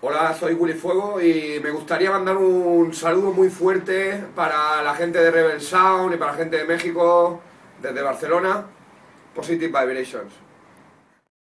Hola, soy Willy Fuego y me gustaría mandar un saludo muy fuerte para la gente de Rebel Sound y para la gente de México, desde Barcelona. Positive Vibrations.